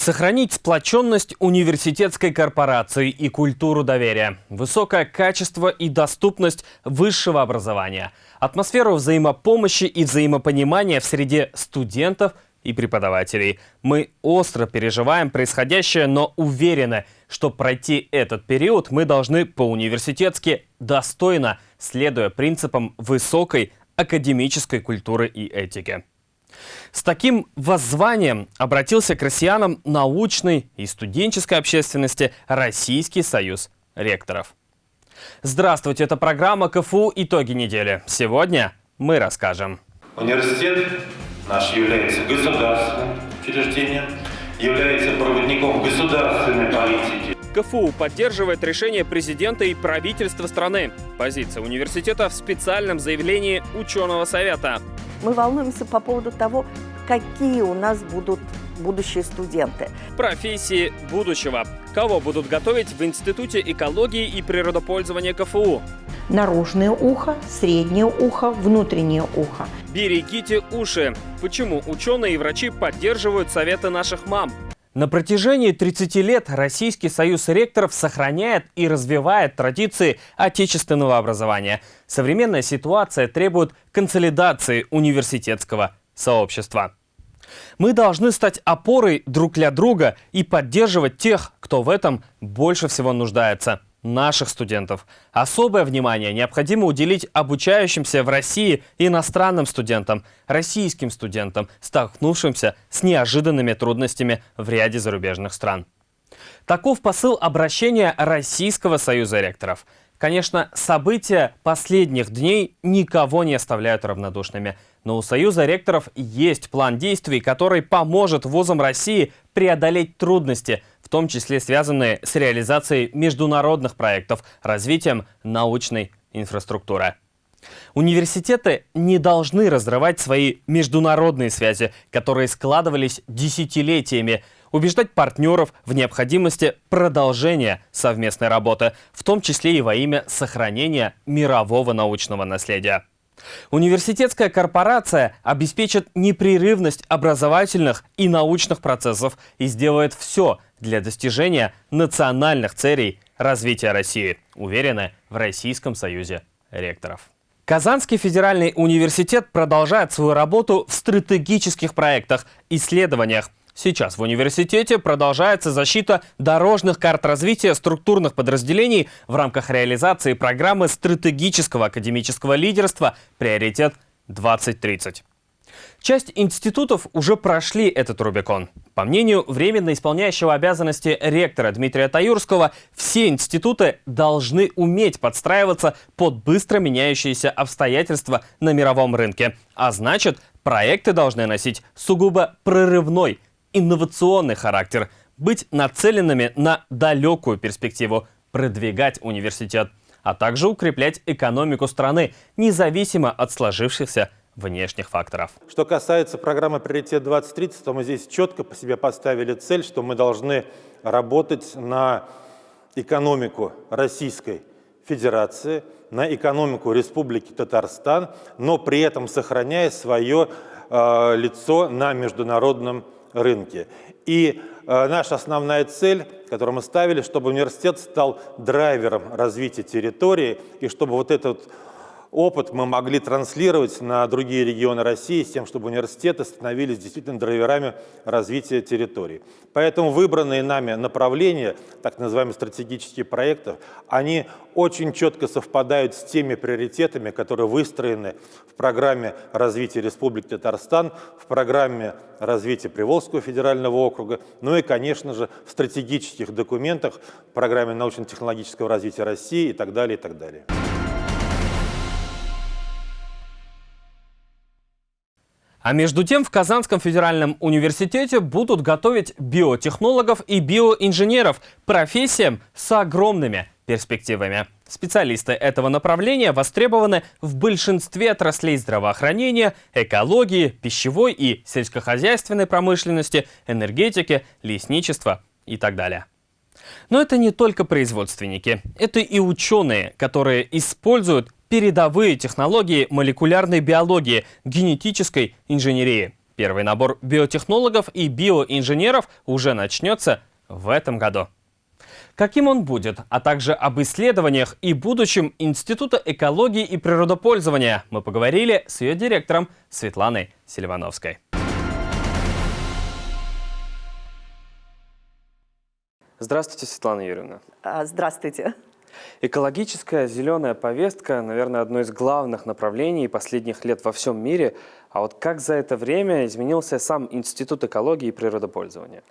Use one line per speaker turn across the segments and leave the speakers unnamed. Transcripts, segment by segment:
Сохранить сплоченность университетской корпорации и культуру доверия, высокое качество и доступность высшего образования, атмосферу взаимопомощи и взаимопонимания в среде студентов и преподавателей. Мы остро переживаем происходящее, но уверены, что пройти этот период мы должны по-университетски достойно, следуя принципам высокой академической культуры и этики. С таким воззванием обратился к россиянам научной и студенческой общественности Российский союз ректоров. Здравствуйте, это программа КФУ «Итоги недели». Сегодня мы расскажем.
Университет наш является государственным учреждением, является проводником государственной политики.
КФУ поддерживает решение президента и правительства страны. Позиция университета в специальном заявлении ученого совета.
Мы волнуемся по поводу того, какие у нас будут будущие студенты.
Профессии будущего. Кого будут готовить в Институте экологии и природопользования КФУ?
Наружное ухо, среднее ухо, внутреннее ухо.
Берегите уши. Почему ученые и врачи поддерживают советы наших мам? На протяжении 30 лет Российский союз ректоров сохраняет и развивает традиции отечественного образования. Современная ситуация требует консолидации университетского сообщества. Мы должны стать опорой друг для друга и поддерживать тех, кто в этом больше всего нуждается – наших студентов. Особое внимание необходимо уделить обучающимся в России иностранным студентам, российским студентам, столкнувшимся с неожиданными трудностями в ряде зарубежных стран. Таков посыл обращения Российского союза ректоров. Конечно, события последних дней никого не оставляют равнодушными. Но у Союза ректоров есть план действий, который поможет вузам России преодолеть трудности, в том числе связанные с реализацией международных проектов, развитием научной инфраструктуры. Университеты не должны разрывать свои международные связи, которые складывались десятилетиями, убеждать партнеров в необходимости продолжения совместной работы, в том числе и во имя сохранения мирового научного наследия. Университетская корпорация обеспечит непрерывность образовательных и научных процессов и сделает все для достижения национальных целей развития России, уверены в Российском союзе ректоров. Казанский федеральный университет продолжает свою работу в стратегических проектах, исследованиях, Сейчас в университете продолжается защита дорожных карт развития структурных подразделений в рамках реализации программы стратегического академического лидерства «Приоритет 2030». Часть институтов уже прошли этот Рубикон. По мнению временно исполняющего обязанности ректора Дмитрия Таюрского, все институты должны уметь подстраиваться под быстро меняющиеся обстоятельства на мировом рынке. А значит, проекты должны носить сугубо прорывной инновационный характер, быть нацеленными на далекую перспективу, продвигать университет, а также укреплять экономику страны, независимо от сложившихся внешних факторов.
Что касается программы «Приоритет 2030», то мы здесь четко по себе поставили цель, что мы должны работать на экономику Российской Федерации, на экономику Республики Татарстан, но при этом сохраняя свое э, лицо на международном уровне рынке. И э, наша основная цель, которую мы ставили, чтобы университет стал драйвером развития территории, и чтобы вот этот опыт мы могли транслировать на другие регионы России с тем, чтобы университеты становились действительно драйверами развития территории. Поэтому выбранные нами направления, так называемые стратегические проекты, они очень четко совпадают с теми приоритетами, которые выстроены в программе развития Республики Татарстан, в программе развития Приволжского федерального округа, ну и, конечно же, в стратегических документах, в программе научно-технологического развития России и так далее, и так далее.
А между тем в Казанском федеральном университете будут готовить биотехнологов и биоинженеров, профессиям с огромными перспективами. Специалисты этого направления востребованы в большинстве отраслей здравоохранения, экологии, пищевой и сельскохозяйственной промышленности, энергетики, лесничества и так далее. Но это не только производственники, это и ученые, которые используют передовые технологии молекулярной биологии, генетической инженерии. Первый набор биотехнологов и биоинженеров уже начнется в этом году. Каким он будет, а также об исследованиях и будущем Института экологии и природопользования мы поговорили с ее директором Светланой Селивановской. Здравствуйте, Светлана Юрьевна.
А, здравствуйте.
Экологическая зеленая повестка, наверное, одно из главных направлений последних лет во всем мире. А вот как за это время изменился сам Институт экологии и природопользования?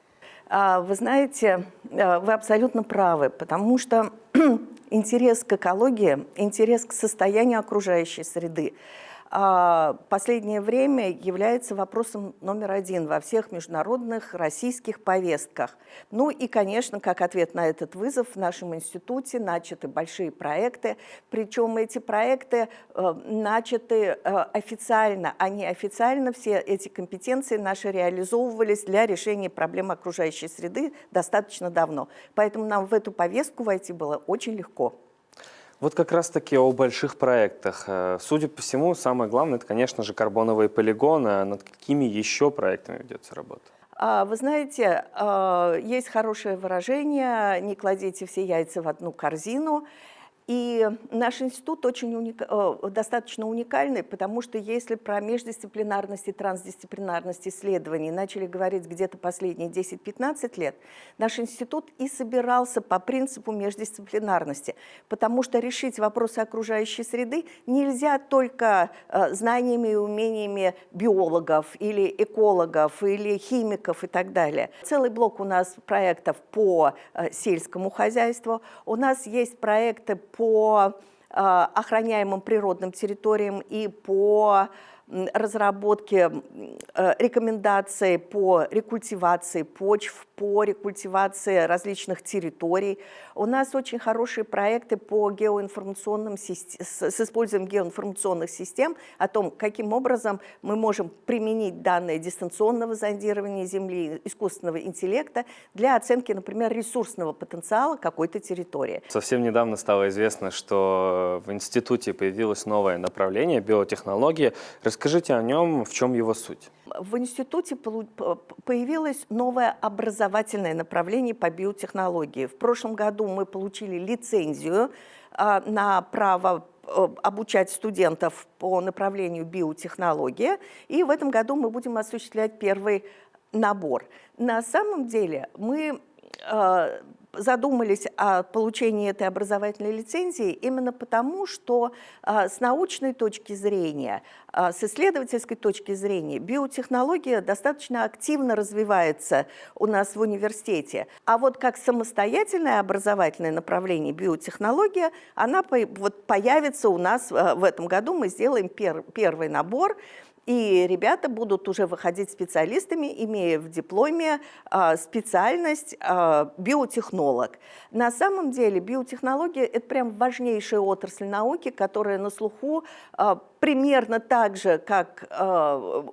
А, вы знаете, э, вы абсолютно правы, потому что интерес к экологии, интерес к состоянию окружающей среды – последнее время является вопросом номер один во всех международных российских повестках. Ну и, конечно, как ответ на этот вызов в нашем институте начаты большие проекты, причем эти проекты э, начаты э, официально, а не официально все эти компетенции наши реализовывались для решения проблем окружающей среды достаточно давно. Поэтому нам в эту повестку войти было очень легко.
Вот как раз-таки о больших проектах. Э, судя по всему, самое главное, это, конечно же, карбоновые полигоны. А над какими еще проектами ведется работа?
А, вы знаете, э, есть хорошее выражение «не кладите все яйца в одну корзину». И наш институт очень уника, э, достаточно уникальный, потому что если про междисциплинарность и трансдисциплинарность исследований начали говорить где-то последние 10-15 лет, наш институт и собирался по принципу междисциплинарности, потому что решить вопросы окружающей среды нельзя только э, знаниями и умениями биологов или экологов или химиков и так далее. Целый блок у нас проектов по э, сельскому хозяйству, у нас есть проекты по э, охраняемым природным территориям и по разработке э, рекомендаций по рекультивации почв, по рекультивации различных территорий. У нас очень хорошие проекты по геоинформационным с использованием геоинформационных систем о том, каким образом мы можем применить данные дистанционного зондирования Земли, искусственного интеллекта для оценки, например, ресурсного потенциала какой-то территории.
Совсем недавно стало известно, что в институте появилось новое направление биотехнологии. Расскажите о нем, в чем его суть.
В институте появилось новое образовательное направление по биотехнологии. В прошлом году мы получили лицензию а, на право э, обучать студентов по направлению биотехнология, и в этом году мы будем осуществлять первый набор. На самом деле мы э, задумались о получении этой образовательной лицензии именно потому, что а, с научной точки зрения, а, с исследовательской точки зрения биотехнология достаточно активно развивается у нас в университете. А вот как самостоятельное образовательное направление биотехнология, она вот появится у нас а, в этом году. Мы сделаем пер, первый набор – и ребята будут уже выходить специалистами, имея в дипломе э, специальность э, биотехнолог. На самом деле биотехнология – это прям важнейшая отрасль науки, которая на слуху э, примерно так же, как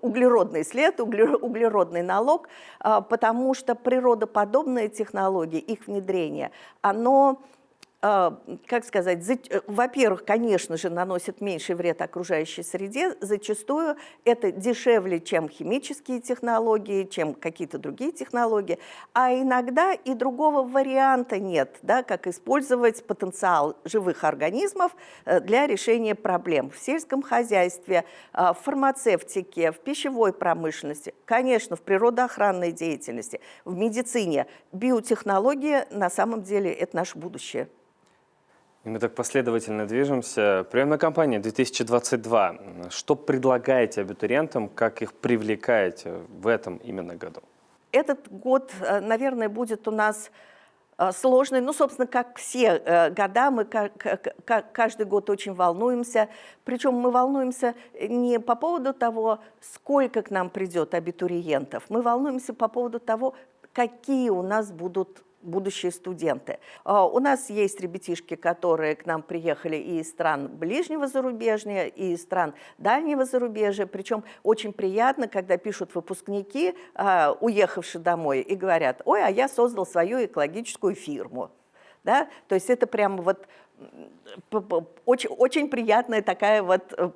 углеродный след, углеродный налог, потому что природоподобные технологии, их внедрение, оно а, как сказать, э, во-первых, конечно же, наносит меньший вред окружающей среде, зачастую это дешевле, чем химические технологии, чем какие-то другие технологии, а иногда и другого варианта нет, да, как использовать потенциал живых организмов э, для решения проблем в сельском хозяйстве, а, в фармацевтике, в пищевой промышленности, конечно, в природоохранной деятельности, в медицине. Биотехнология на самом деле это наше будущее.
И мы так последовательно движемся. Приемная кампания 2022. Что предлагаете абитуриентам, как их привлекаете в этом именно году?
Этот год, э, наверное, будет у нас э, сложный. Ну, собственно, как все э, года, мы каждый год очень волнуемся. Причем мы волнуемся не по поводу того, сколько к нам придет абитуриентов. Мы волнуемся по поводу того, какие у нас будут будущие студенты. А, у нас есть ребятишки, которые к нам приехали и из стран ближнего зарубежья, и из стран дальнего зарубежья. Причем очень приятно, когда пишут выпускники, а, уехавшие домой, и говорят, ой, а я создал свою экологическую фирму. Да? То есть это прям вот очень, очень приятная такая вот э,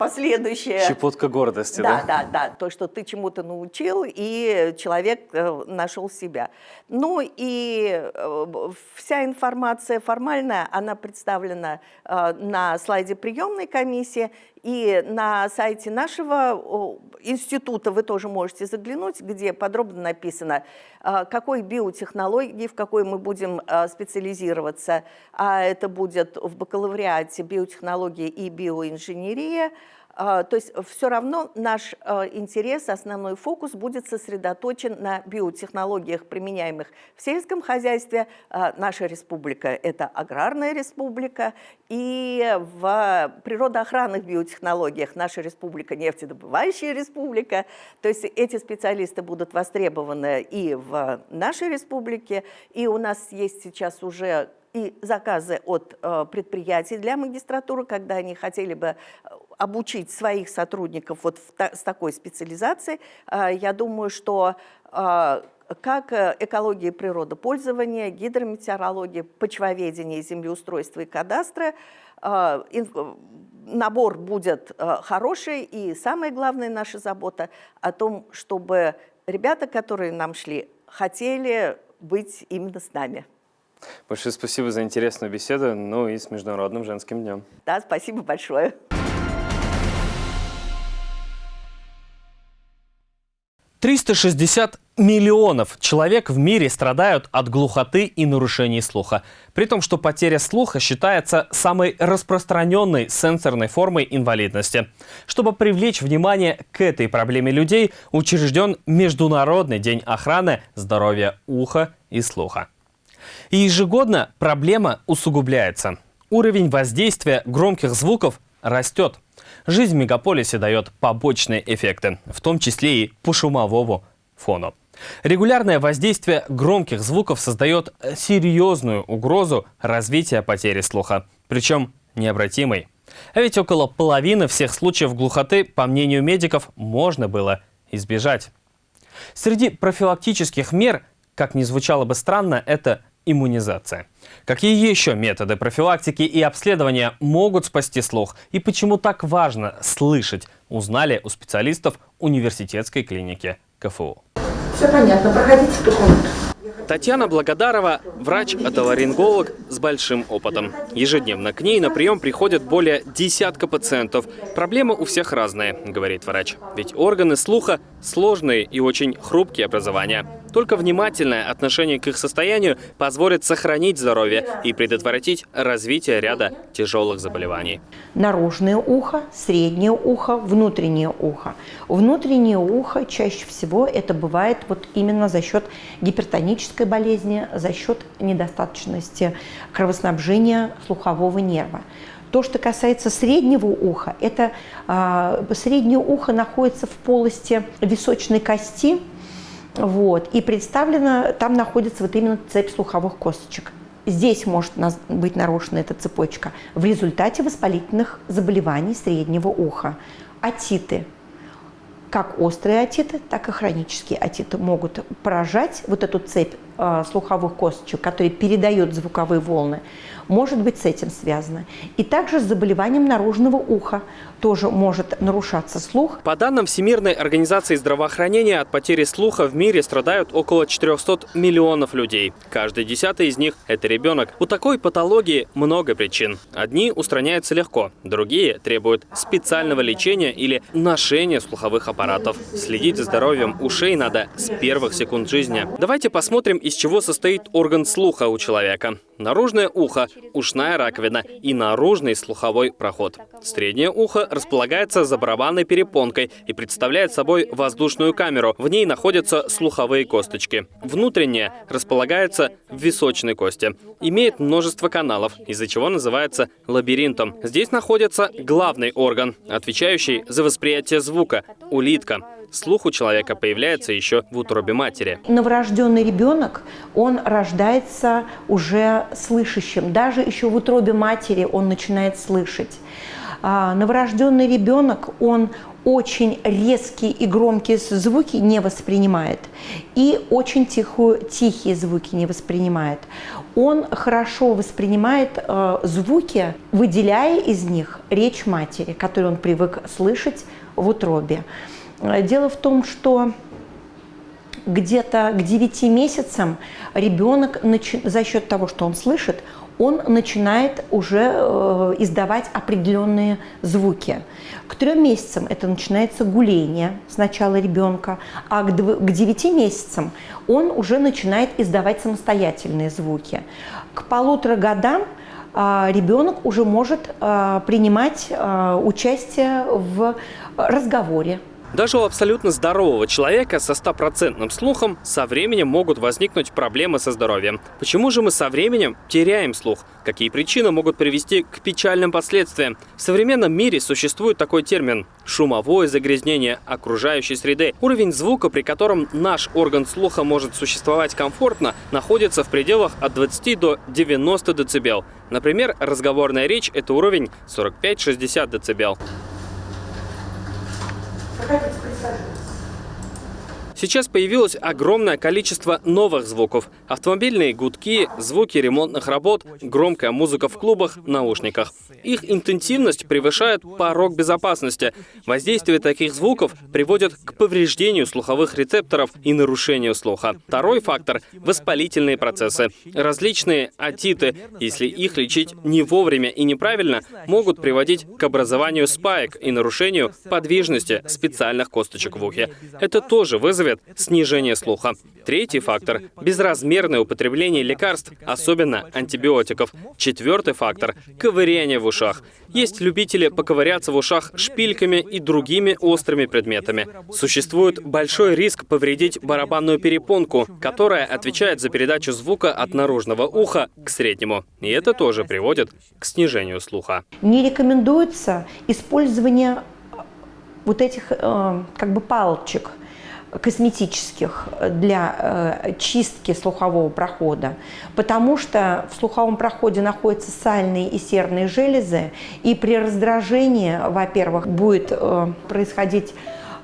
последующее...
Щепотка гордости,
да? Да, да, да. То, что ты чему-то научил, и человек э, нашел себя. Ну и э, вся информация формальная, она представлена э, на слайде приемной комиссии, и на сайте нашего института вы тоже можете заглянуть, где подробно написано, какой биотехнологии, в какой мы будем специализироваться. А это будет в бакалавриате биотехнологии и биоинженерия, а, то есть все равно наш а, интерес, основной фокус будет сосредоточен на биотехнологиях, применяемых в сельском хозяйстве. А, наша республика – это аграрная республика, и в природоохранных биотехнологиях наша республика – нефтедобывающая республика. То есть эти специалисты будут востребованы и в нашей республике, и у нас есть сейчас уже и заказы от э, предприятий для магистратуры, когда они хотели бы э, обучить своих сотрудников вот в та, с такой специализацией. Э, я думаю, что э, как э, экология и природопользование, гидрометеорология, почвоведение, землеустройство и кадастры, набор будет хороший, и самая главная наша забота о том, чтобы ребята, которые нам шли, хотели быть именно с нами.
Большое спасибо за интересную беседу, ну и с Международным женским днем.
Да, спасибо большое.
Триста шестьдесят миллионов человек в мире страдают от глухоты и нарушений слуха. При том, что потеря слуха считается самой распространенной сенсорной формой инвалидности. Чтобы привлечь внимание к этой проблеме людей, учрежден Международный день охраны здоровья уха и слуха. И ежегодно проблема усугубляется. Уровень воздействия громких звуков растет. Жизнь в мегаполисе дает побочные эффекты, в том числе и по шумовому фону. Регулярное воздействие громких звуков создает серьезную угрозу развития потери слуха, причем необратимой. А ведь около половины всех случаев глухоты, по мнению медиков, можно было избежать. Среди профилактических мер, как ни звучало бы странно, это иммунизация. Какие еще методы профилактики и обследования могут спасти слух? И почему так важно слышать, узнали у специалистов университетской клиники КФУ.
Все понятно, проходите в ту комнату.
Татьяна Благодарова – врач-отоларинголог с большим опытом. Ежедневно к ней на прием приходят более десятка пациентов. Проблемы у всех разные, говорит врач. Ведь органы слуха – сложные и очень хрупкие образования. Только внимательное отношение к их состоянию позволит сохранить здоровье и предотвратить развитие ряда тяжелых заболеваний.
Наружное ухо, среднее ухо, внутреннее ухо. Внутреннее ухо чаще всего это бывает вот именно за счет гипертонической болезни, за счет недостаточности кровоснабжения слухового нерва. То, что касается среднего уха, это э, среднее ухо находится в полости височной кости, вот. И представлена, там находится вот именно цепь слуховых косточек. Здесь может быть нарушена эта цепочка в результате воспалительных заболеваний среднего уха. Атиты, как острые атиты, так и хронические атиты могут поражать вот эту цепь э, слуховых косточек, которые передают звуковые волны может быть с этим связано. И также с заболеванием наружного уха тоже может нарушаться слух.
По данным Всемирной организации здравоохранения, от потери слуха в мире страдают около 400 миллионов людей. Каждый десятый из них – это ребенок. У такой патологии много причин. Одни устраняются легко, другие требуют специального лечения или ношения слуховых аппаратов. Следить за здоровьем ушей надо с первых секунд жизни. Давайте посмотрим, из чего состоит орган слуха у человека. Наружное ухо ушная раковина и наружный слуховой проход. Среднее ухо располагается за барабанной перепонкой и представляет собой воздушную камеру. В ней находятся слуховые косточки. Внутреннее располагается в височной кости. Имеет множество каналов, из-за чего называется лабиринтом. Здесь находится главный орган, отвечающий за восприятие звука – улитка. слух у человека появляется еще в утробе матери.
Новорожденный ребенок, он рождается уже слышащим. Даже еще в утробе матери он начинает слышать. А, новорожденный ребенок, он очень резкие и громкие звуки не воспринимает и очень тихую, тихие звуки не воспринимает. Он хорошо воспринимает э, звуки, выделяя из них речь матери, которую он привык слышать в утробе. Э, дело в том, что где-то к 9 месяцам ребенок за счет того, что он слышит, он начинает уже э, издавать определенные звуки. К трем месяцам это начинается гуление сначала ребенка, а к, к 9 месяцам он уже начинает издавать самостоятельные звуки. К полутора годам э, ребенок уже может э, принимать э, участие в разговоре,
даже у абсолютно здорового человека со стопроцентным слухом со временем могут возникнуть проблемы со здоровьем. Почему же мы со временем теряем слух? Какие причины могут привести к печальным последствиям? В современном мире существует такой термин – шумовое загрязнение окружающей среды. Уровень звука, при котором наш орган слуха может существовать комфортно, находится в пределах от 20 до 90 дБ. Например, разговорная речь – это уровень 45-60 дБ.
Проходите, присаживайтесь.
Сейчас появилось огромное количество новых звуков. Автомобильные гудки, звуки ремонтных работ, громкая музыка в клубах, наушниках. Их интенсивность превышает порог безопасности. Воздействие таких звуков приводит к повреждению слуховых рецепторов и нарушению слуха. Второй фактор – воспалительные процессы. Различные отиты, если их лечить не вовремя и неправильно, могут приводить к образованию спаек и нарушению подвижности специальных косточек в ухе. Это тоже вызовет вызовет снижение слуха. Третий фактор – безразмерное употребление лекарств, особенно антибиотиков. Четвертый фактор – ковыряние в ушах. Есть любители поковыряться в ушах шпильками и другими острыми предметами. Существует большой риск повредить барабанную перепонку, которая отвечает за передачу звука от наружного уха к среднему. И это тоже приводит к снижению слуха.
Не рекомендуется использование вот этих э, как бы палочек – косметических для э, чистки слухового прохода, потому что в слуховом проходе находятся сальные и серные железы, и при раздражении, во-первых, будет э, происходить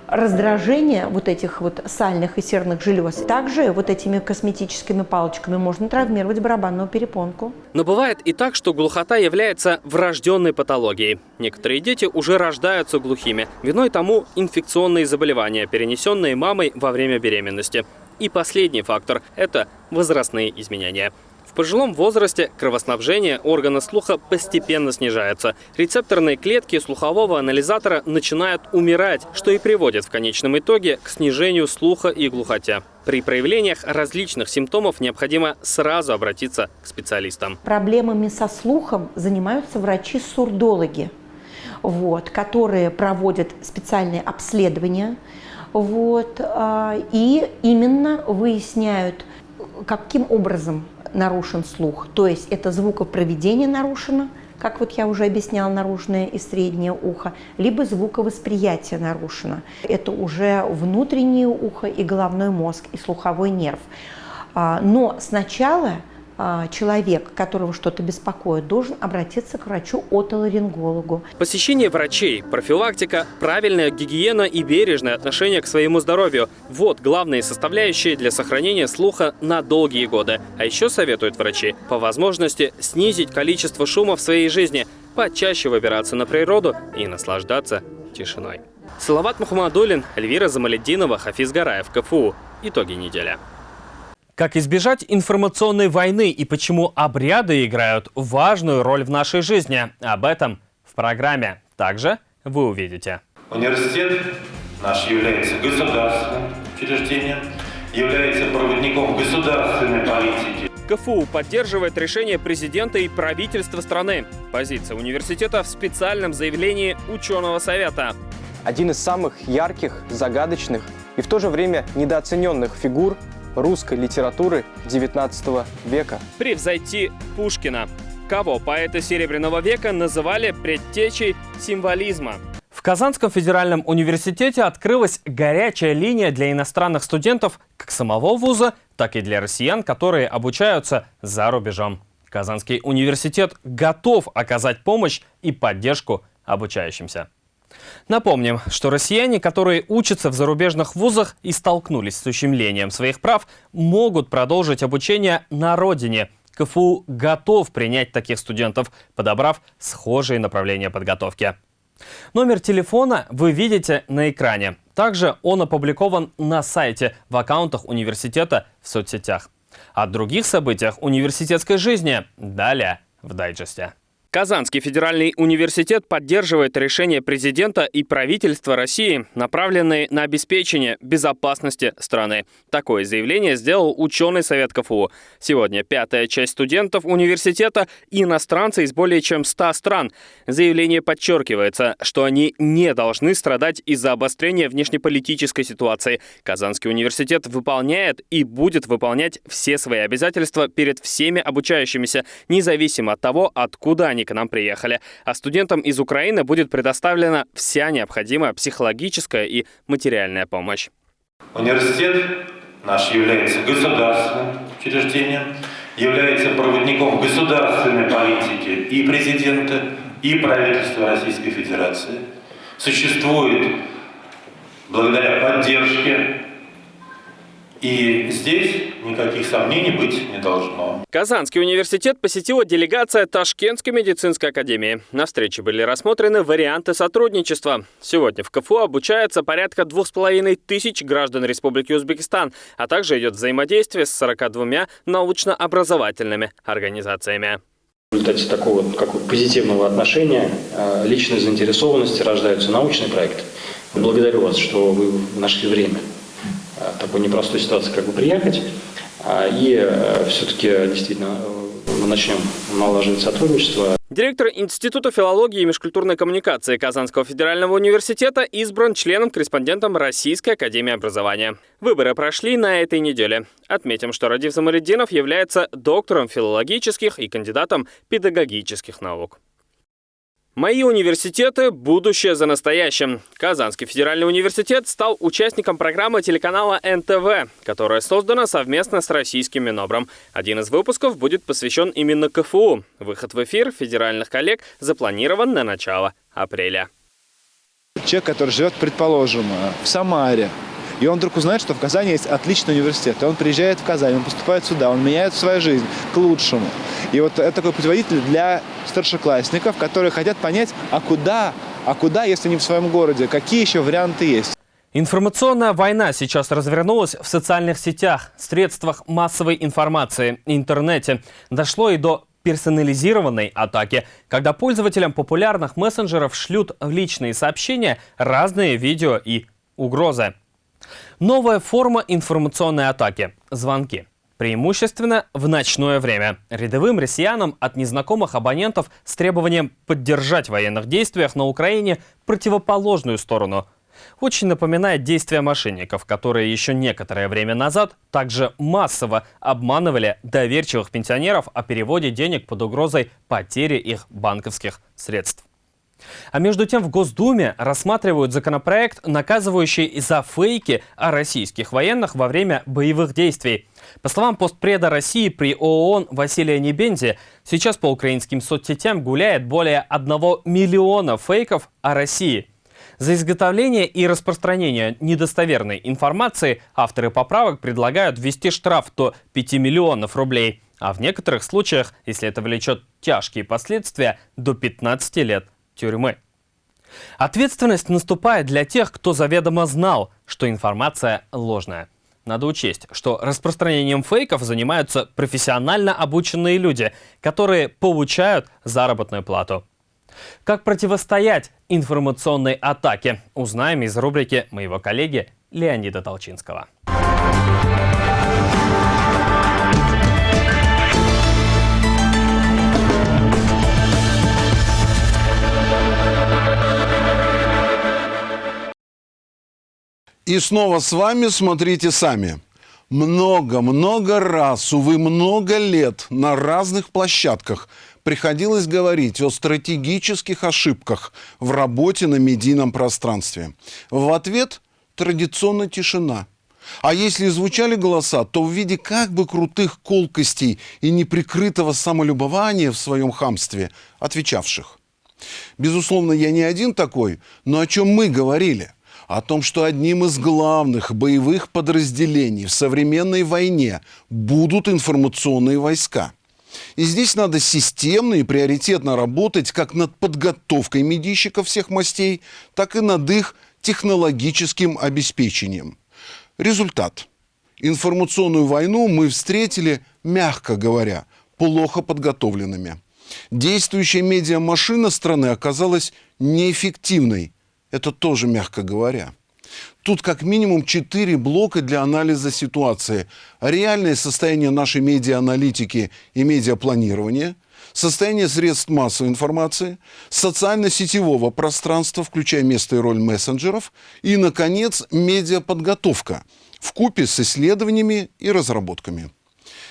раздражение вот этих вот сальных и серных желез. Также вот этими косметическими палочками можно травмировать барабанную перепонку.
Но бывает и так, что глухота является врожденной патологией. Некоторые дети уже рождаются глухими. Виной тому инфекционные заболевания, перенесенные мамой во время беременности. И последний фактор – это возрастные изменения пожилом возрасте кровоснабжение органа слуха постепенно снижается. Рецепторные клетки слухового анализатора начинают умирать, что и приводит в конечном итоге к снижению слуха и глухоте. При проявлениях различных симптомов необходимо сразу обратиться к специалистам.
Проблемами со слухом занимаются врачи-сурдологи, вот, которые проводят специальные обследования вот, а, и именно выясняют, каким образом нарушен слух. То есть это звукопроведение нарушено, как вот я уже объясняла, наружное и среднее ухо, либо звуковосприятие нарушено. Это уже внутреннее ухо и головной мозг, и слуховой нерв. А, но сначала человек, которого что-то беспокоит, должен обратиться к врачу-отоларингологу.
Посещение врачей, профилактика, правильная гигиена и бережное отношение к своему здоровью – вот главные составляющие для сохранения слуха на долгие годы. А еще советуют врачи по возможности снизить количество шума в своей жизни, почаще выбираться на природу и наслаждаться тишиной. Салават Мухаммадулин, Эльвира Замаледдинова, Хафиз Гараев, КФУ. Итоги недели. Как избежать информационной войны и почему обряды играют важную роль в нашей жизни? Об этом в программе. Также вы увидите.
Университет наш является государственным учреждением, является проводником государственной политики.
КФУ поддерживает решение президента и правительства страны. Позиция университета в специальном заявлении ученого совета.
Один из самых ярких, загадочных и в то же время недооцененных фигур русской литературы XIX века.
Превзойти Пушкина. Кого поэты Серебряного века называли предтечей символизма? Казанском федеральном университете открылась горячая линия для иностранных студентов как самого вуза, так и для россиян, которые обучаются за рубежом. Казанский университет готов оказать помощь и поддержку обучающимся. Напомним, что россияне, которые учатся в зарубежных вузах и столкнулись с ущемлением своих прав, могут продолжить обучение на родине. КФУ готов принять таких студентов, подобрав схожие направления подготовки. Номер телефона вы видите на экране. Также он опубликован на сайте, в аккаунтах университета в соцсетях. О других событиях университетской жизни далее в дайджесте. Казанский федеральный университет поддерживает решения президента и правительства России, направленные на обеспечение безопасности страны. Такое заявление сделал ученый совет КФУ. Сегодня пятая часть студентов университета – иностранцы из более чем 100 стран. Заявление подчеркивается, что они не должны страдать из-за обострения внешнеполитической ситуации. Казанский университет выполняет и будет выполнять все свои обязательства перед всеми обучающимися, независимо от того, откуда они к нам приехали. А студентам из Украины будет предоставлена вся необходимая психологическая и материальная помощь.
Университет наш является государственным учреждением, является проводником государственной политики и президента, и правительства Российской Федерации. Существует благодаря поддержке и здесь никаких сомнений быть не должно.
Казанский университет посетила делегация Ташкентской медицинской академии. На встрече были рассмотрены варианты сотрудничества. Сегодня в КФУ обучается порядка двух с половиной тысяч граждан Республики Узбекистан, а также идет взаимодействие с 42 научно-образовательными организациями.
В результате такого как позитивного отношения, э, личной заинтересованности рождаются научные проекты. Благодарю вас, что вы нашли время такой непростой ситуации как бы приехать. А, и э, все-таки действительно э, мы начнем налаживать сотрудничество.
Директор Института филологии и межкультурной коммуникации Казанского федерального университета избран членом-корреспондентом Российской академии образования. Выборы прошли на этой неделе. Отметим, что Радив Замариддинов является доктором филологических и кандидатом педагогических наук. Мои университеты – будущее за настоящим. Казанский федеральный университет стал участником программы телеканала НТВ, которая создана совместно с российским Минобром. Один из выпусков будет посвящен именно КФУ. Выход в эфир федеральных коллег запланирован на начало апреля.
Человек, который живет, предположим, в Самаре, и он вдруг узнает, что в Казани есть отличный университет. И он приезжает в Казань, он поступает сюда, он меняет свою жизнь к лучшему. И вот это такой путеводитель для старшеклассников, которые хотят понять, а куда, а куда, если не в своем городе, какие еще варианты есть.
Информационная война сейчас развернулась в социальных сетях, средствах массовой информации, интернете. Дошло и до персонализированной атаки, когда пользователям популярных мессенджеров шлют в личные сообщения разные видео и угрозы. Новая форма информационной атаки – звонки. Преимущественно в ночное время. Рядовым россиянам от незнакомых абонентов с требованием поддержать в военных действиях на Украине противоположную сторону. Очень напоминает действия мошенников, которые еще некоторое время назад также массово обманывали доверчивых пенсионеров о переводе денег под угрозой потери их банковских средств. А между тем в Госдуме рассматривают законопроект, наказывающий за фейки о российских военных во время боевых действий. По словам постпреда России при ООН Василия Небензи, сейчас по украинским соцсетям гуляет более 1 миллиона фейков о России. За изготовление и распространение недостоверной информации авторы поправок предлагают ввести штраф до 5 миллионов рублей, а в некоторых случаях, если это влечет тяжкие последствия, до 15 лет тюрьмы. Ответственность наступает для тех, кто заведомо знал, что информация ложная. Надо учесть, что распространением фейков занимаются профессионально обученные люди, которые получают заработную плату. Как противостоять информационной атаке, узнаем из рубрики моего коллеги Леонида Толчинского.
И снова с вами смотрите сами. Много-много раз, увы, много лет на разных площадках приходилось говорить о стратегических ошибках в работе на медийном пространстве. В ответ традиционно тишина. А если звучали голоса, то в виде как бы крутых колкостей и неприкрытого самолюбования в своем хамстве отвечавших. Безусловно, я не один такой, но о чем мы говорили? О том, что одним из главных боевых подразделений в современной войне будут информационные войска. И здесь надо системно и приоритетно работать как над подготовкой медийщиков всех мастей, так и над их технологическим обеспечением. Результат. Информационную войну мы встретили, мягко говоря, плохо подготовленными. Действующая медиамашина страны оказалась неэффективной. Это тоже мягко говоря. Тут как минимум четыре блока для анализа ситуации. Реальное состояние нашей медиааналитики и медиапланирования, состояние средств массовой информации, социально-сетевого пространства, включая место и роль мессенджеров, и, наконец, медиаподготовка в купе с исследованиями и разработками.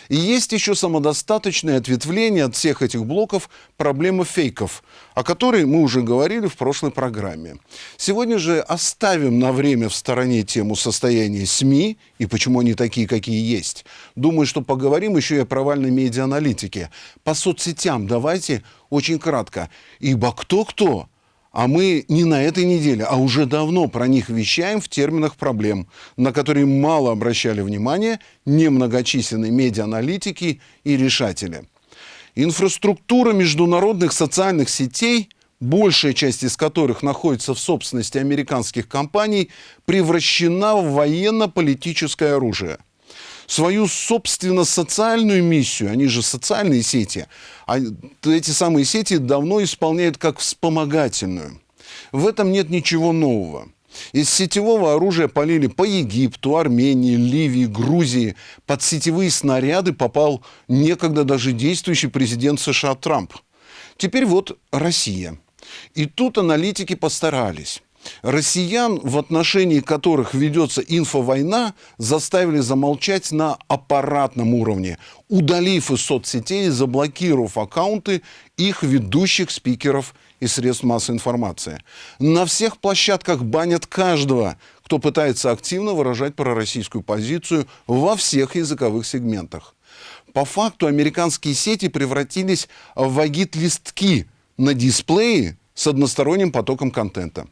И есть еще самодостаточное ответвление от всех этих блоков проблема фейков, о которой мы уже говорили в прошлой программе. Сегодня же оставим на время в стороне тему состояния СМИ и почему они такие, какие есть. Думаю, что поговорим еще и о провальной медиааналитике. По соцсетям давайте очень кратко. Ибо кто-кто, а мы не на этой неделе, а уже давно про них вещаем в терминах проблем, на которые мало обращали внимание немногочисленные медиааналитики и решатели. Инфраструктура международных социальных сетей, большая часть из которых находится в собственности американских компаний, превращена в военно-политическое оружие – свою, собственно, социальную миссию, они же социальные сети, а эти самые сети давно исполняют как вспомогательную. В этом нет ничего нового. Из сетевого оружия полили по Египту, Армении, Ливии, Грузии. Под сетевые снаряды попал некогда даже действующий президент США Трамп. Теперь вот Россия. И тут аналитики постарались. Россиян, в отношении которых ведется инфовойна, заставили замолчать на аппаратном уровне, удалив из соцсетей заблокировав аккаунты их ведущих спикеров и средств массовой информации. На всех площадках банят каждого, кто пытается активно выражать пророссийскую позицию во всех языковых сегментах. По факту американские сети превратились в агит-листки на дисплее с односторонним потоком контента.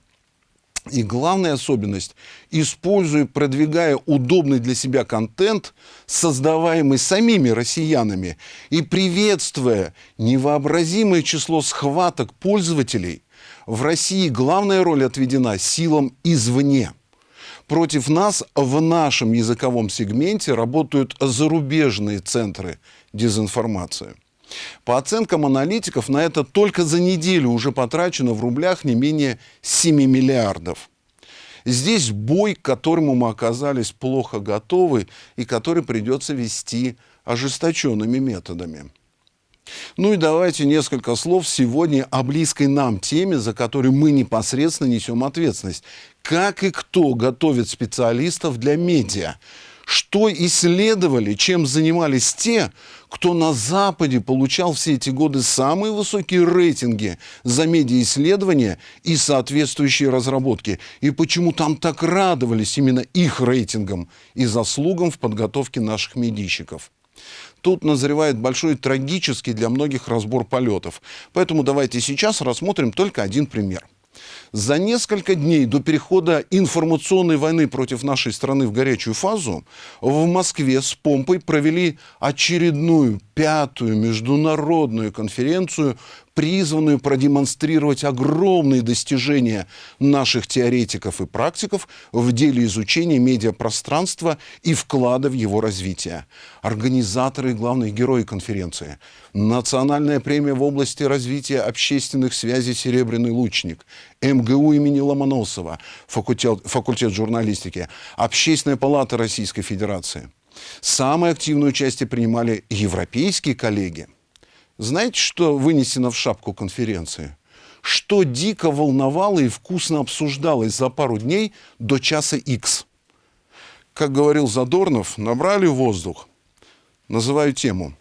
И главная особенность, используя, продвигая удобный для себя контент, создаваемый самими россиянами, и приветствуя невообразимое число схваток пользователей, в России главная роль отведена силам извне. Против нас в нашем языковом сегменте работают зарубежные центры дезинформации. По оценкам аналитиков, на это только за неделю уже потрачено в рублях не менее 7 миллиардов. Здесь бой, к которому мы оказались плохо готовы и который придется вести ожесточенными методами. Ну и давайте несколько слов сегодня о близкой нам теме, за которую мы непосредственно несем ответственность. Как и кто готовит специалистов для медиа? Что исследовали, чем занимались те, кто на Западе получал все эти годы самые высокие рейтинги за медиаисследования и соответствующие разработки. И почему там так радовались именно их рейтингам и заслугам в подготовке наших медийщиков. Тут назревает большой трагический для многих разбор полетов. Поэтому давайте сейчас рассмотрим только один пример. За несколько дней до перехода информационной войны против нашей страны в горячую фазу в Москве с помпой провели очередную пятую международную конференцию призванную продемонстрировать огромные достижения наших теоретиков и практиков в деле изучения медиапространства и вклада в его развитие. Организаторы и главные герои конференции. Национальная премия в области развития общественных связей «Серебряный лучник», МГУ имени Ломоносова, факультет, факультет журналистики, Общественная палата Российской Федерации. Самое активное участие принимали европейские коллеги – знаете, что вынесено в шапку конференции? Что дико волновало и вкусно обсуждалось за пару дней до часа X. Как говорил Задорнов, набрали воздух. Называю тему.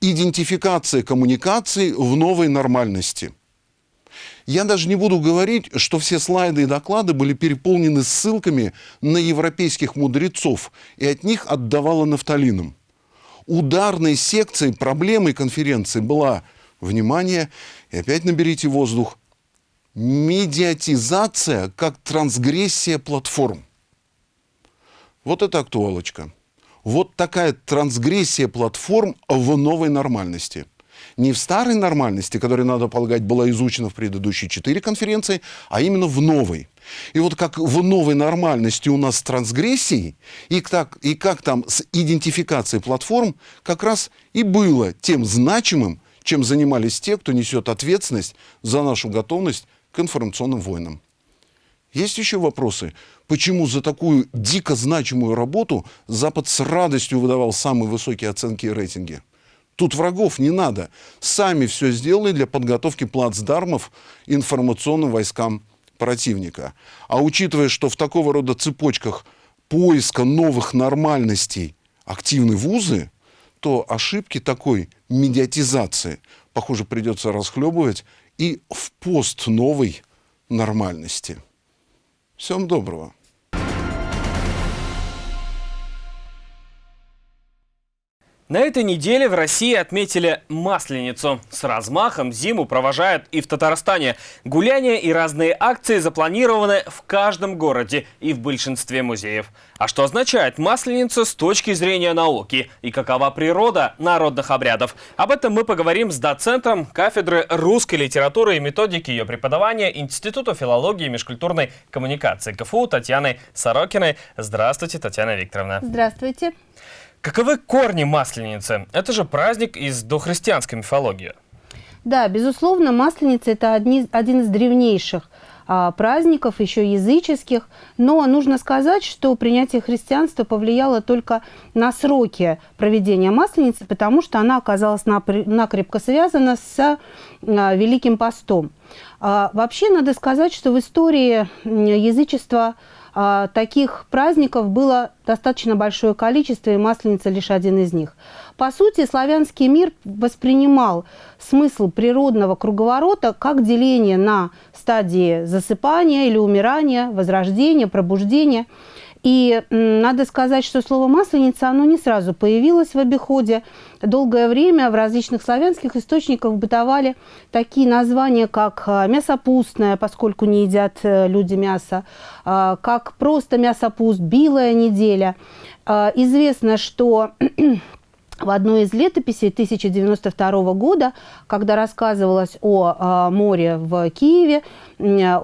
идентификация коммуникации в новой нормальности. Я даже не буду говорить, что все слайды и доклады были переполнены ссылками на европейских мудрецов, и от них отдавало нафталином. Ударной секцией проблемой конференции была, внимание, и опять наберите воздух, медиатизация как трансгрессия платформ. Вот это актуалочка. Вот такая трансгрессия платформ в новой нормальности. Не в старой нормальности, которая, надо полагать, была изучена в предыдущие четыре конференции, а именно в новой. И вот как в новой нормальности у нас с трансгрессией, и, так, и как там с идентификацией платформ, как раз и было тем значимым, чем занимались те, кто несет ответственность за нашу готовность к информационным войнам. Есть еще вопросы? Почему за такую дико значимую работу Запад с радостью выдавал самые высокие оценки и рейтинги? Тут врагов не надо. Сами все сделали для подготовки плацдармов информационным войскам противника. А учитывая, что в такого рода цепочках поиска новых нормальностей активны вузы, то ошибки такой медиатизации, похоже, придется расхлебывать и в пост новой нормальности. Всем доброго.
На этой неделе в России отметили Масленицу. С размахом зиму провожают и в Татарстане. Гуляния и разные акции запланированы в каждом городе и в большинстве музеев. А что означает Масленица с точки зрения науки? И какова природа народных обрядов? Об этом мы поговорим с доцентром кафедры русской литературы и методики ее преподавания Института филологии и межкультурной коммуникации КФУ Татьяной Сорокиной. Здравствуйте, Татьяна Викторовна.
Здравствуйте.
Каковы корни Масленицы? Это же праздник из дохристианской мифологии.
Да, безусловно, Масленица – это одни, один из древнейших а, праздников, еще языческих. Но нужно сказать, что принятие христианства повлияло только на сроки проведения Масленицы, потому что она оказалась накрепко связана с а, Великим постом. А, вообще, надо сказать, что в истории язычества – таких праздников было достаточно большое количество, и Масленица лишь один из них. По сути, славянский мир воспринимал смысл природного круговорота как деление на стадии засыпания или умирания, возрождения, пробуждения – и надо сказать, что слово «масленица» оно не сразу появилось в обиходе. Долгое время в различных славянских источниках бытовали такие названия, как а, «мясопустная», поскольку не едят э, люди мясо, а, как просто «мясопуст», «билая неделя». А, известно, что в одной из летописей 1092 года, когда рассказывалось о море в Киеве,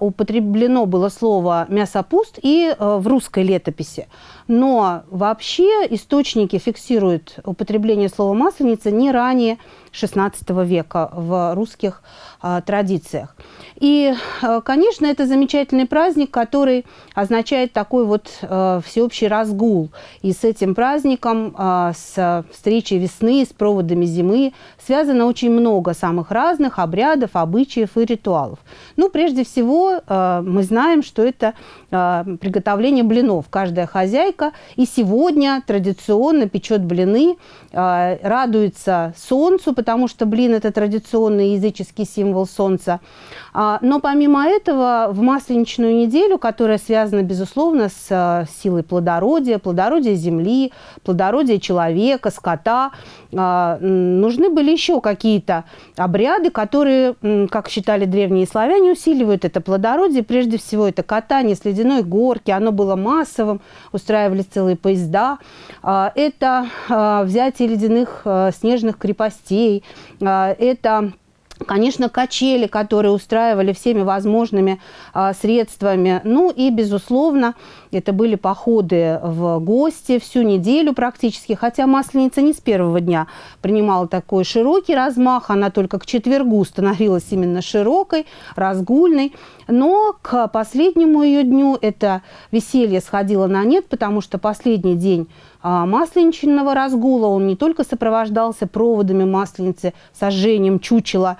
употреблено было слово «мясопуст» и э, в русской летописи. Но вообще источники фиксируют употребление слова «масленица» не ранее XVI века в русских а, традициях. И, а, конечно, это замечательный праздник, который означает такой вот а, всеобщий разгул. И с этим праздником, а, с встречей весны, с проводами зимы связано очень много самых разных обрядов, обычаев и ритуалов. Ну, прежде всего, а, мы знаем, что это а, приготовление блинов. Каждая хозяйка и сегодня традиционно печет блины, а, радуется солнцу, потому что блин – это традиционный языческий символ солнца. А, но помимо этого, в масленичную неделю, которая связана, безусловно, с а, силой плодородия, плодородия земли, плодородия человека, скота, нужны были еще какие-то обряды, которые, как считали древние славяне, усиливают это плодородие. Прежде всего, это катание с ледяной горки, оно было массовым, устраивались целые поезда. Это взятие ледяных снежных крепостей, это Конечно, качели, которые устраивали всеми возможными а, средствами. Ну и, безусловно, это были походы в гости всю неделю практически. Хотя Масленица не с первого дня принимала такой широкий размах. Она только к четвергу становилась именно широкой, разгульной. Но к последнему ее дню это веселье сходило на нет, потому что последний день а, масленичного разгула, он не только сопровождался проводами масленицы, сожжением чучела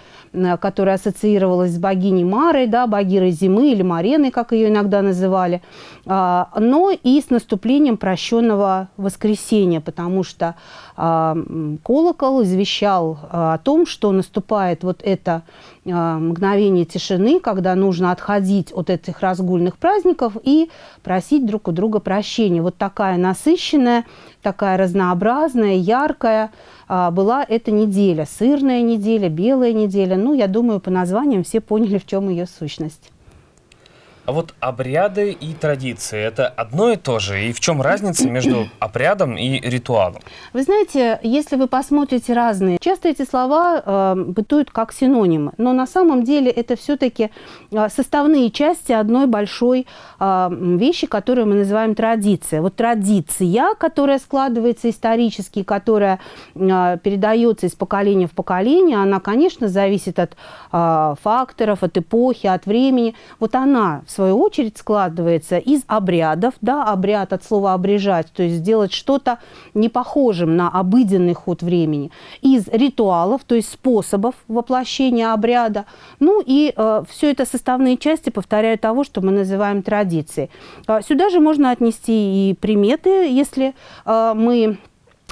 которая ассоциировалась с богиней Марой, да, богирой зимы или Мареной, как ее иногда называли, а, но и с наступлением прощенного воскресенья, потому что колокол извещал а, о том, что наступает вот это мгновение тишины, когда нужно отходить от этих разгульных праздников и просить друг у друга прощения. Вот такая насыщенная, такая разнообразная, яркая была эта неделя. Сырная неделя, белая неделя. Ну, я думаю, по названиям все поняли, в чем ее сущность.
А вот обряды и традиции – это одно и то же? И в чем разница между обрядом и ритуалом?
Вы знаете, если вы посмотрите разные, часто эти слова э, бытуют как синонимы, но на самом деле это все-таки э, составные части одной большой э, вещи, которую мы называем традиция. Вот традиция, которая складывается исторически, которая э, передается из поколения в поколение, она, конечно, зависит от э, факторов, от эпохи, от времени. Вот она в свою очередь складывается из обрядов, да, обряд от слова обрежать, то есть сделать что-то не похожим на обыденный ход времени, из ритуалов, то есть способов воплощения обряда, ну и э, все это составные части, повторяю, того, что мы называем традицией. Э, сюда же можно отнести и приметы, если э, мы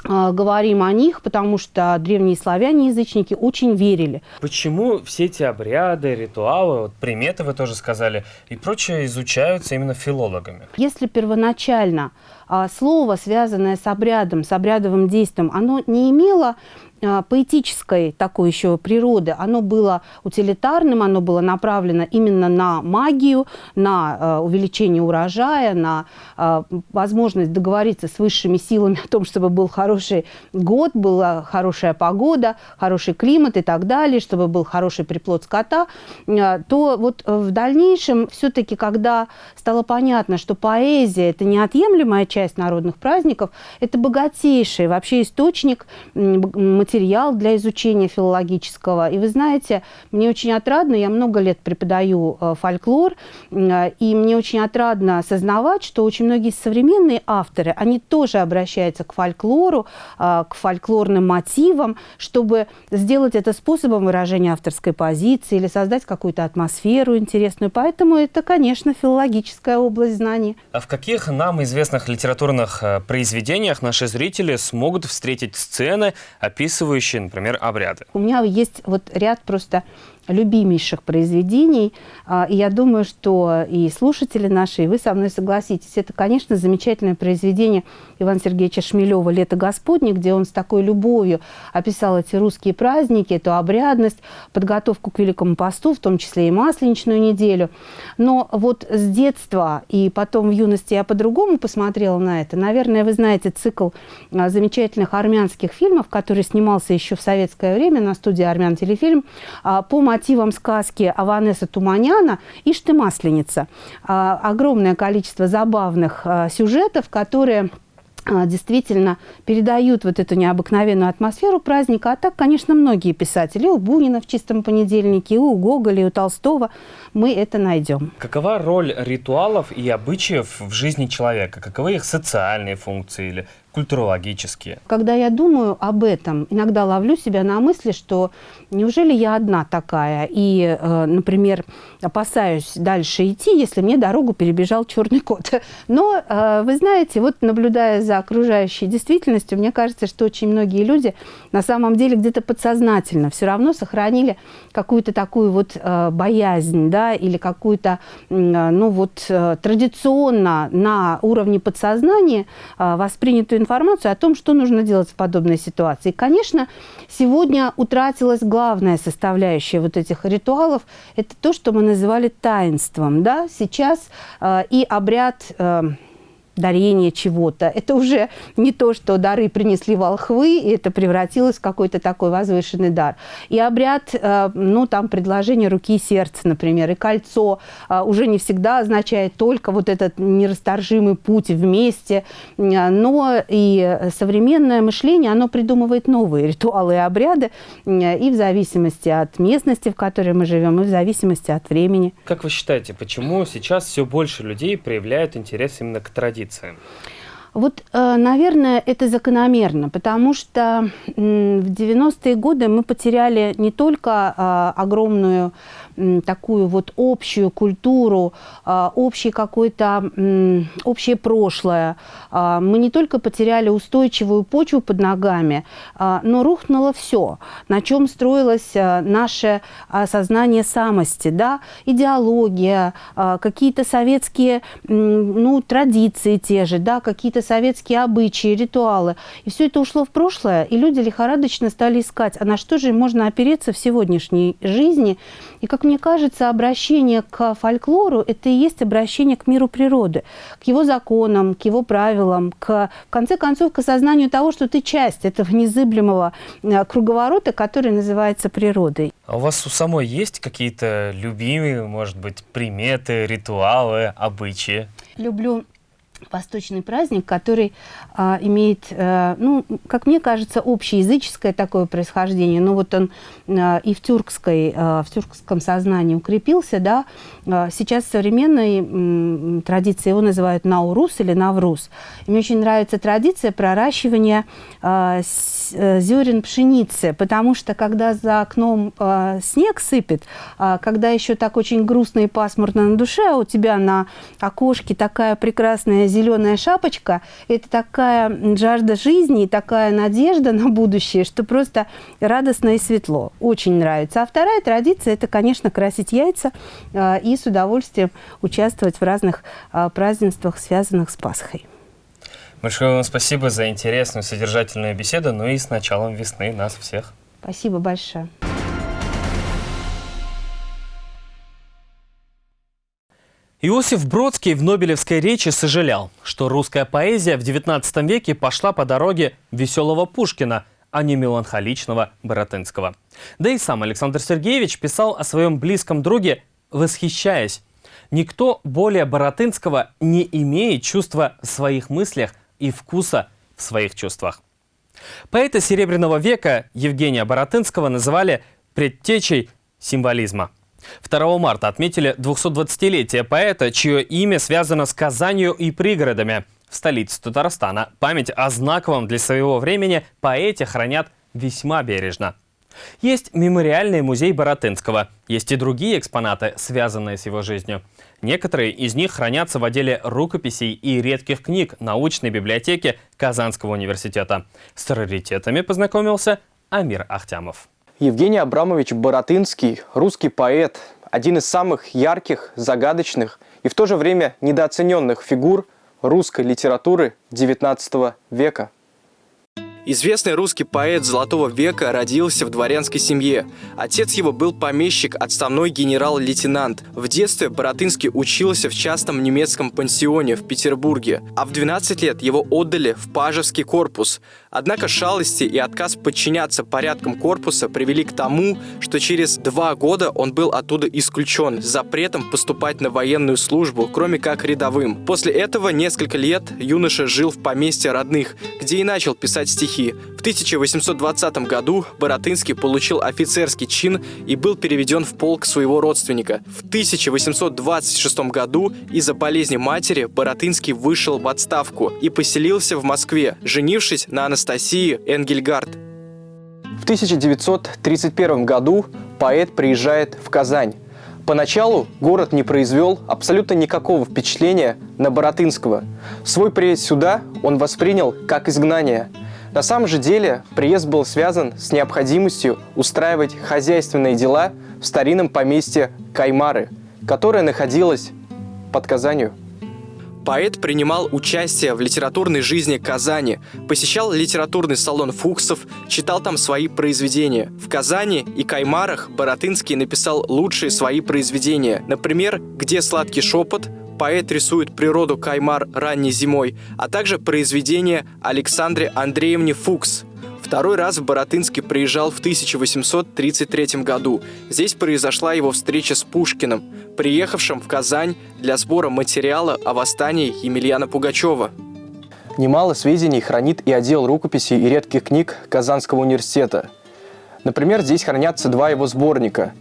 говорим о них, потому что древние славяне, язычники, очень верили.
Почему все эти обряды, ритуалы, вот приметы вы тоже сказали, и прочее изучаются именно филологами?
Если первоначально а, слово, связанное с обрядом, с обрядовым действием, оно не имело поэтической такой еще природы. Оно было утилитарным, оно было направлено именно на магию, на э, увеличение урожая, на э, возможность договориться с высшими силами о том, чтобы был хороший год, была хорошая погода, хороший климат и так далее, чтобы был хороший приплод скота, то вот в дальнейшем все-таки, когда стало понятно, что поэзия – это неотъемлемая часть народных праздников, это богатейший вообще источник материал для изучения филологического. И вы знаете, мне очень отрадно, я много лет преподаю э, фольклор, э, и мне очень отрадно осознавать, что очень многие современные авторы, они тоже обращаются к фольклору, э, к фольклорным мотивам, чтобы сделать это способом выражения авторской позиции или создать какую-то атмосферу интересную. Поэтому это, конечно, филологическая область знаний.
А в каких нам известных литературных произведениях наши зрители смогут встретить сцены, описывающие описывающие, например, обряды.
У меня есть вот ряд просто любимейших произведений. А, и я думаю, что и слушатели наши, и вы со мной согласитесь. Это, конечно, замечательное произведение Ивана Сергеевича Шмелева «Лето Господне», где он с такой любовью описал эти русские праздники, эту обрядность, подготовку к Великому посту, в том числе и Масленичную неделю. Но вот с детства и потом в юности я по-другому посмотрела на это. Наверное, вы знаете цикл а, замечательных армянских фильмов, который снимался еще в советское время на студии «Армян телефильм» а, по мотивам сказки Аванеса Туманяна «Ишь ты масленица». А, огромное количество забавных а, сюжетов, которые а, действительно передают вот эту необыкновенную атмосферу праздника. А так, конечно, многие писатели, у Бунина в «Чистом понедельнике», у Гоголя, у Толстого мы это найдем.
Какова роль ритуалов и обычаев в жизни человека? Каковы их социальные функции или культурологические?
Когда я думаю об этом, иногда ловлю себя на мысли, что неужели я одна такая? И, э, например, опасаюсь дальше идти, если мне дорогу перебежал черный кот. Но, э, вы знаете, вот наблюдая за окружающей действительностью, мне кажется, что очень многие люди на самом деле где-то подсознательно все равно сохранили какую-то такую вот э, боязнь, да, или какую-то, ну вот, традиционно на уровне подсознания воспринятую информацию о том, что нужно делать в подобной ситуации. конечно, сегодня утратилась главная составляющая вот этих ритуалов. Это то, что мы называли таинством. Да? Сейчас э, и обряд... Дарение чего-то. Это уже не то, что дары принесли волхвы, и это превратилось в какой-то такой возвышенный дар. И обряд, э, ну, там, предложение руки и сердца, например, и кольцо э, уже не всегда означает только вот этот нерасторжимый путь вместе, э, но и современное мышление, оно придумывает новые ритуалы и обряды, и в зависимости от местности, в которой мы живем, и в зависимости от времени.
Как вы считаете, почему сейчас все больше людей проявляют интерес именно к традициям?
Вот, э, наверное, это закономерно, потому что в 90-е годы мы потеряли не только э, огромную такую вот общую культуру, э, общий какой-то, общее прошлое. Мы не только потеряли устойчивую почву под ногами, но рухнуло все, на чем строилось наше сознание самости, да, идеология, какие-то советские ну, традиции те же, да, какие-то советские обычаи, ритуалы. И все это ушло в прошлое, и люди лихорадочно стали искать, а на что же можно опереться в сегодняшней жизни. И, как мне кажется, обращение к фольклору – это и есть обращение к миру природы, к его законам, к его правилам, к, в конце концов, к осознанию того, что ты часть этого незыблемого э, круговорота, который называется природой.
А у вас у самой есть какие-то любимые, может быть, приметы, ритуалы, обычаи?
Люблю восточный праздник, который а, имеет, а, ну, как мне кажется, общеязыческое такое происхождение. Но вот он а, и в, тюркской, а, в тюркском сознании укрепился. Да? А, сейчас современной традиции его называют наурус или наврус. И мне очень нравится традиция проращивания а, а, зерен пшеницы, потому что когда за окном а, снег сыпет, а, когда еще так очень грустно и пасмурно на душе, а у тебя на окошке такая прекрасная зеленая шапочка – это такая жажда жизни и такая надежда на будущее, что просто радостно и светло. Очень нравится. А вторая традиция – это, конечно, красить яйца э, и с удовольствием участвовать в разных э, празднествах, связанных с Пасхой.
Большое вам спасибо за интересную, содержательную беседу, ну и с началом весны нас всех.
Спасибо большое.
Иосиф Бродский в Нобелевской речи сожалел, что русская поэзия в XIX веке пошла по дороге веселого Пушкина, а не меланхоличного Боротынского. Да и сам Александр Сергеевич писал о своем близком друге, восхищаясь. Никто более Боротынского не имеет чувства в своих мыслях и вкуса в своих чувствах. Поэта Серебряного века Евгения Боротынского называли предтечей символизма – 2 марта отметили 220-летие поэта, чье имя связано с Казанью и пригородами. В столице Татарстана память о знаковом для своего времени поэте хранят весьма бережно. Есть мемориальный музей Боротынского, есть и другие экспонаты, связанные с его жизнью. Некоторые из них хранятся в отделе рукописей и редких книг научной библиотеки Казанского университета. С раритетами познакомился Амир Ахтямов.
Евгений Абрамович Боротынский – русский поэт, один из самых ярких, загадочных и в то же время недооцененных фигур русской литературы XIX века. Известный русский поэт Золотого века родился в дворянской семье. Отец его был помещик, отставной генерал-лейтенант. В детстве Боротынский учился в частном немецком пансионе в Петербурге, а в 12 лет его отдали в Пажевский корпус. Однако шалости и отказ подчиняться порядкам корпуса привели к тому, что через два года он был оттуда исключен запретом поступать на военную службу, кроме как рядовым. После этого несколько лет юноша жил в поместье родных, где и начал писать стихи стихи. В 1820 году Боротынский получил офицерский чин и был переведен в полк своего родственника. В 1826 году из-за болезни матери Боротынский вышел в отставку и поселился в Москве, женившись на Анастасии Энгельгард. В 1931 году поэт приезжает в Казань. Поначалу город не произвел абсолютно никакого впечатления на Боротынского. Свой приезд сюда он воспринял как изгнание – на самом же деле приезд был связан с необходимостью устраивать хозяйственные дела в старинном поместье Каймары, которое находилось под Казанью. Поэт принимал участие в литературной жизни Казани, посещал литературный салон Фуксов, читал там свои произведения. В Казани и Каймарах Боротынский написал лучшие свои произведения. Например, «Где сладкий шепот», поэт рисует природу Каймар ранней зимой, а также произведение Александре Андреевне Фукс. Второй раз в Боротынске приезжал в 1833 году. Здесь произошла его встреча с Пушкиным, приехавшим в Казань для сбора материала о восстании Емельяна Пугачева. Немало сведений хранит и отдел рукописей и редких книг Казанского университета. Например, здесь хранятся два его сборника.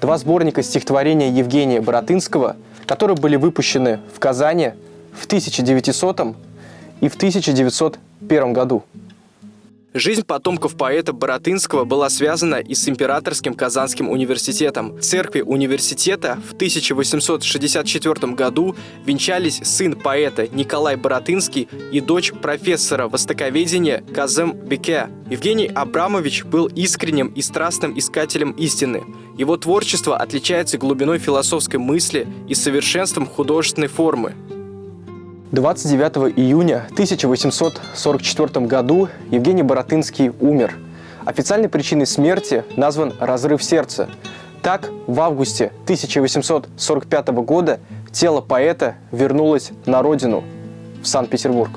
Два сборника стихотворения Евгения Боротынского – которые были выпущены в Казани в 1900 и в 1901 году. Жизнь потомков поэта Боротынского была связана и с Императорским Казанским университетом. В церкви университета в 1864 году венчались сын поэта Николай Боротынский и дочь профессора востоковедения Казем Беке. Евгений Абрамович был искренним и страстным искателем истины. Его творчество отличается глубиной философской мысли и совершенством художественной формы. 29 июня 1844 году Евгений Боротынский умер. Официальной причиной смерти назван разрыв сердца. Так, в августе 1845 года тело поэта вернулось на родину, в Санкт-Петербург.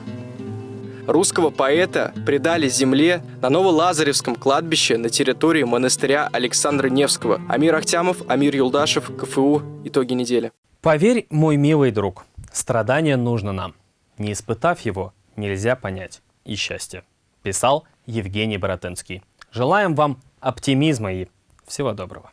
Русского поэта предали земле на Новолазаревском кладбище на территории монастыря Александра Невского. Амир Ахтямов, Амир Юлдашев, КФУ. Итоги недели.
Поверь, мой милый друг, страдание нужно нам. Не испытав его, нельзя понять и счастье. Писал Евгений Боротынский. Желаем вам оптимизма и всего доброго.